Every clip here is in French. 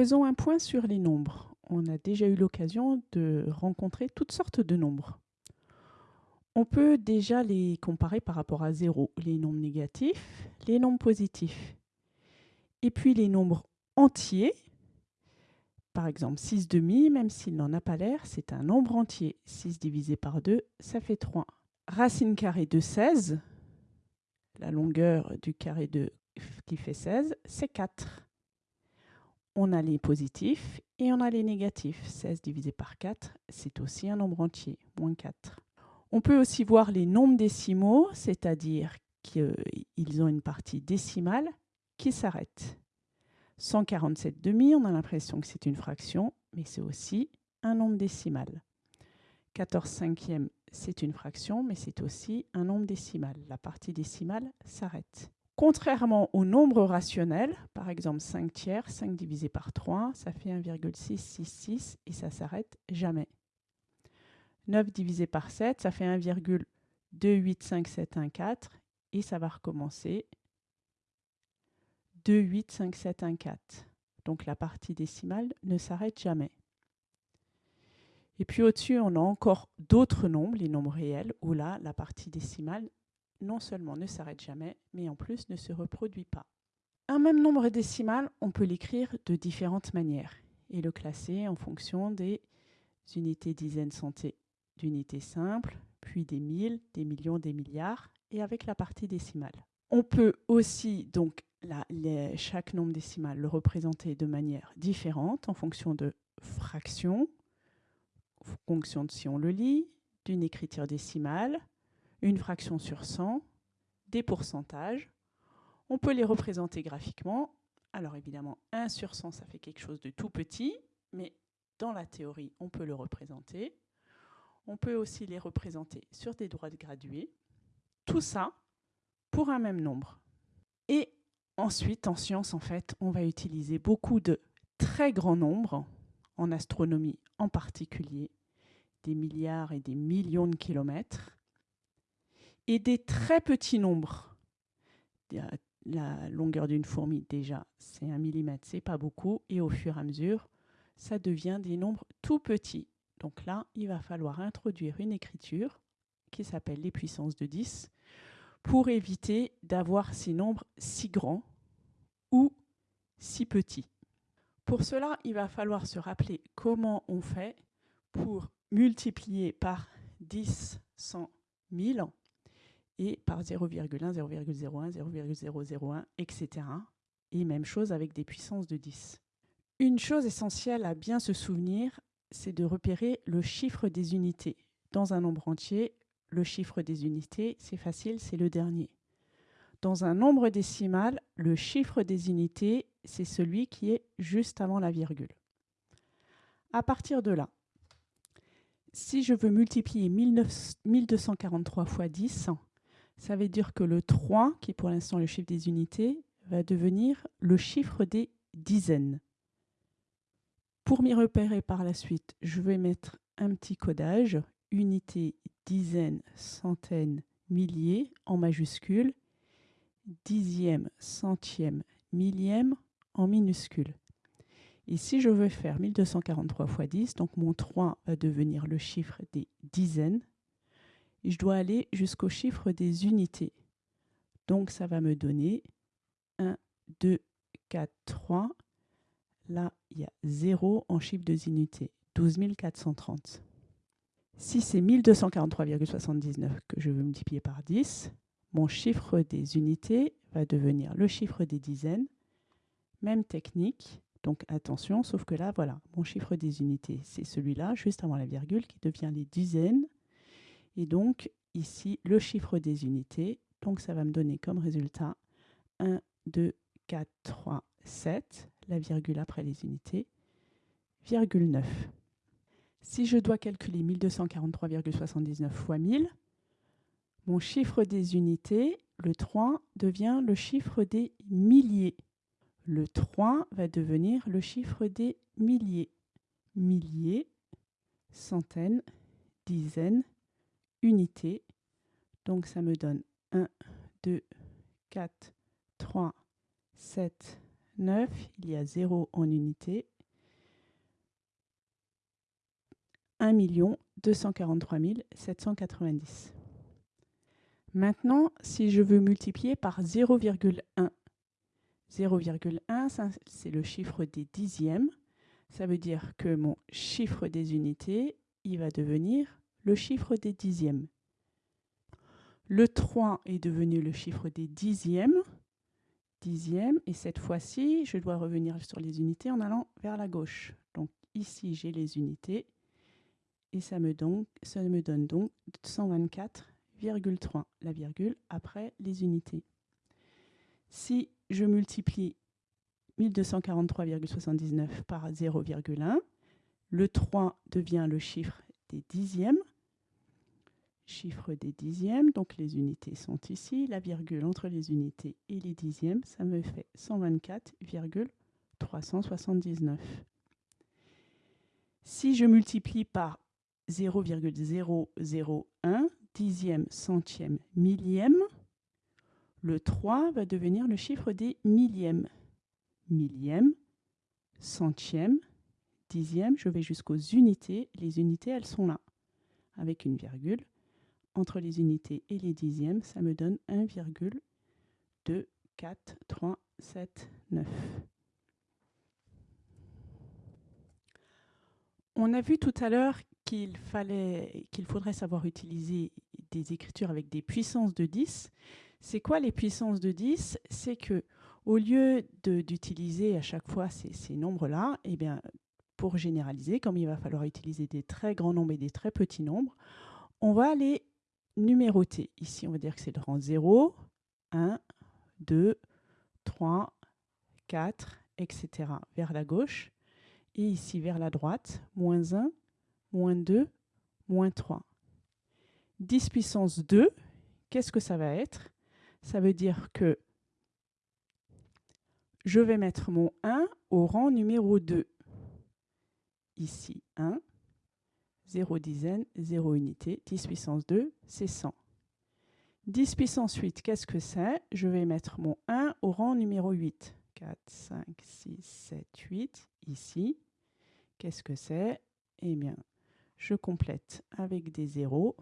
Faisons un point sur les nombres. On a déjà eu l'occasion de rencontrer toutes sortes de nombres. On peut déjà les comparer par rapport à 0, les nombres négatifs, les nombres positifs. Et puis les nombres entiers, par exemple 6 demi, même s'il n'en a pas l'air, c'est un nombre entier. 6 divisé par 2, ça fait 3. Racine carrée de 16, la longueur du carré de qui fait 16, c'est 4. On a les positifs et on a les négatifs. 16 divisé par 4, c'est aussi un nombre entier, moins 4. On peut aussi voir les nombres décimaux, c'est-à-dire qu'ils ont une partie décimale qui s'arrête. 147 demi, on a l'impression que c'est une fraction, mais c'est aussi un nombre décimal. 14 cinquièmes, c'est une fraction, mais c'est aussi un nombre décimal. La partie décimale s'arrête. Contrairement au nombre rationnel, par exemple 5 tiers, 5 divisé par 3, ça fait 1,666 et ça s'arrête jamais. 9 divisé par 7, ça fait 1,28574 et ça va recommencer 2,85714. Donc la partie décimale ne s'arrête jamais. Et puis au-dessus, on a encore d'autres nombres, les nombres réels, où là, la partie décimale non seulement ne s'arrête jamais, mais en plus ne se reproduit pas. Un même nombre décimal, on peut l'écrire de différentes manières et le classer en fonction des unités dizaines santé d'unités simples, puis des mille, des millions, des milliards, et avec la partie décimale. On peut aussi, donc, chaque nombre décimal le représenter de manière différente en fonction de fractions, en fonction de si on le lit, d'une écriture décimale, une fraction sur 100, des pourcentages. On peut les représenter graphiquement. Alors évidemment, 1 sur 100, ça fait quelque chose de tout petit, mais dans la théorie, on peut le représenter. On peut aussi les représenter sur des droites graduées. Tout ça pour un même nombre. Et ensuite, en sciences, en fait, on va utiliser beaucoup de très grands nombres, en astronomie en particulier, des milliards et des millions de kilomètres, et des très petits nombres. La longueur d'une fourmi, déjà, c'est un millimètre, c'est pas beaucoup, et au fur et à mesure, ça devient des nombres tout petits. Donc là, il va falloir introduire une écriture qui s'appelle les puissances de 10 pour éviter d'avoir ces nombres si grands ou si petits. Pour cela, il va falloir se rappeler comment on fait pour multiplier par 10, 100, 1000 et par 0,1, 0,01, 0,001, etc. Et même chose avec des puissances de 10. Une chose essentielle à bien se souvenir, c'est de repérer le chiffre des unités. Dans un nombre entier, le chiffre des unités, c'est facile, c'est le dernier. Dans un nombre décimal, le chiffre des unités, c'est celui qui est juste avant la virgule. À partir de là, si je veux multiplier 1243 fois 10, ça veut dire que le 3, qui est pour l'instant le chiffre des unités, va devenir le chiffre des dizaines. Pour m'y repérer par la suite, je vais mettre un petit codage, unité, dizaines, centaines, milliers en majuscule, dixième, centième, millième en minuscule. Si je veux faire 1243 fois 10, donc mon 3 va devenir le chiffre des dizaines, je dois aller jusqu'au chiffre des unités. Donc ça va me donner 1, 2, 4, 3. Là, il y a 0 en chiffre de unités, 12 430. Si c'est 1243,79 que je veux multiplier par 10, mon chiffre des unités va devenir le chiffre des dizaines. Même technique, donc attention, sauf que là, voilà, mon chiffre des unités, c'est celui-là, juste avant la virgule, qui devient les dizaines et donc, ici, le chiffre des unités. Donc, ça va me donner comme résultat 1, 2, 4, 3, 7, la virgule après les unités, virgule 9. Si je dois calculer 1243,79 fois 1000, mon chiffre des unités, le 3, devient le chiffre des milliers. Le 3 va devenir le chiffre des milliers. Milliers, centaines, dizaines, unité. Donc ça me donne 1, 2, 4, 3, 7, 9, il y a 0 en unité. 1 243 790. Maintenant, si je veux multiplier par 0,1, 0,1, c'est le chiffre des dixièmes. Ça veut dire que mon chiffre des unités, il va devenir le chiffre des dixièmes. Le 3 est devenu le chiffre des dixièmes. Et cette fois-ci, je dois revenir sur les unités en allant vers la gauche. Donc ici, j'ai les unités. Et ça me, ça me donne donc 124,3, la virgule, après les unités. Si je multiplie 1243,79 par 0,1, le 3 devient le chiffre des dixièmes chiffre des dixièmes, donc les unités sont ici, la virgule entre les unités et les dixièmes, ça me fait 124,379. Si je multiplie par 0,001, dixième, centième, millième, le 3 va devenir le chiffre des millièmes. Millième, centième, dixième, je vais jusqu'aux unités. Les unités, elles sont là, avec une virgule entre les unités et les dixièmes, ça me donne 1,2439. On a vu tout à l'heure qu'il fallait qu'il faudrait savoir utiliser des écritures avec des puissances de 10. C'est quoi les puissances de 10 C'est que au lieu d'utiliser à chaque fois ces, ces nombres-là, eh bien, pour généraliser, comme il va falloir utiliser des très grands nombres et des très petits nombres, on va aller numéroté. Ici, on va dire que c'est le rang 0, 1, 2, 3, 4, etc. vers la gauche. Et ici, vers la droite, moins 1, moins 2, moins 3. 10 puissance 2, qu'est-ce que ça va être? Ça veut dire que je vais mettre mon 1 au rang numéro 2. Ici, 1, 0 dizaine, 0 unité, 10 puissance 2, c'est 100. 10 puissance 8, qu'est-ce que c'est? Je vais mettre mon 1 au rang numéro 8. 4, 5, 6, 7, 8, ici. Qu'est-ce que c'est? Eh bien, je complète avec des zéros.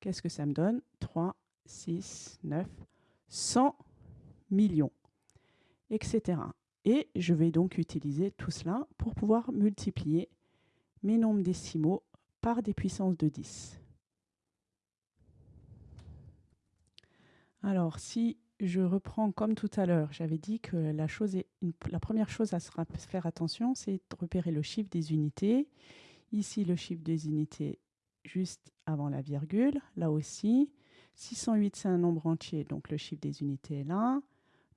Qu'est-ce que ça me donne? 3, 6, 9, 100 millions, etc. Et je vais donc utiliser tout cela pour pouvoir multiplier mes nombres décimaux par des puissances de 10. Alors, si je reprends comme tout à l'heure, j'avais dit que la, chose est la première chose à faire attention, c'est de repérer le chiffre des unités. Ici, le chiffre des unités juste avant la virgule. Là aussi, 608, c'est un nombre entier, donc le chiffre des unités est là.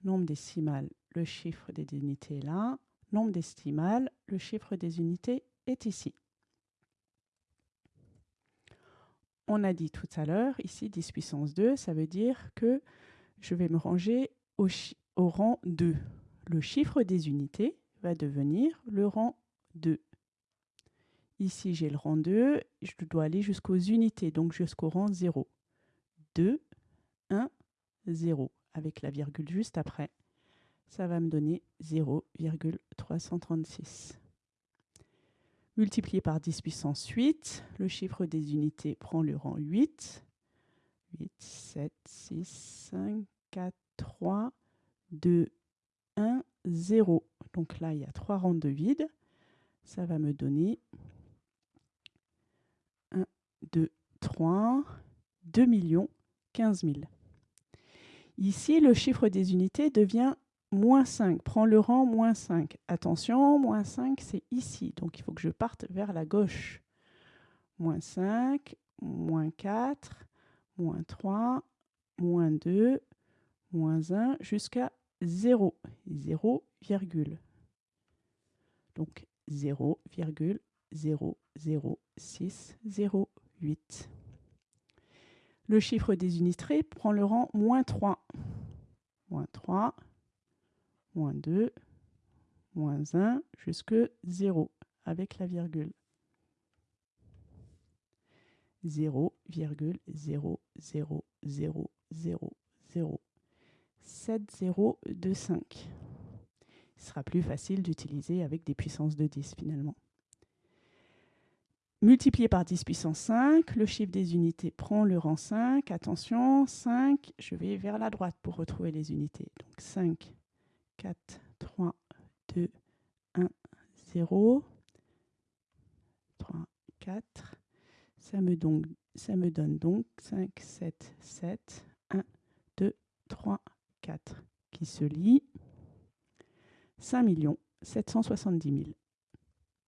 Nombre décimal, le chiffre des unités est là. Nombre décimal, le chiffre des unités est ici. On a dit tout à l'heure, ici 10 puissance 2, ça veut dire que je vais me ranger au, rang 2. Le chiffre des unités va devenir le rang 2. Ici, j'ai le rang 2, je dois aller jusqu'aux unités, donc jusqu'au rang 0. 2, 1, 0, avec la virgule juste après. Ça va me donner 0,336 multiplié par 10 puissance 8. Le chiffre des unités prend le rang 8. 8, 7, 6, 5, 4, 3, 2, 1, 0. Donc là, il y a trois rangs de vide. Ça va me donner 1, 2, 3, 2 millions 15 000. Ici, le chiffre des unités devient moins 5, prends le rang moins 5. Attention, moins 5, c'est ici, donc il faut que je parte vers la gauche. Moins 5, moins 4, moins 3, moins 2, moins 1, jusqu'à 0. 0, virgule. Donc 0,00608. Le chiffre des unités prend le rang moins 3. Moins 3, moins 2, moins 1, jusque 0, avec la virgule. 0,00000. 7025. Ce sera plus facile d'utiliser avec des puissances de 10 finalement. Multiplié par 10 puissance 5, le chiffre des unités prend le rang 5. Attention, 5, je vais vers la droite pour retrouver les unités. Donc 5, 4, 3, 2, 1, 0. 3, 4. Ça me, donc, ça me donne donc 5, 7, 7, 1, 2, 3, 4 qui se lit 5 770 000.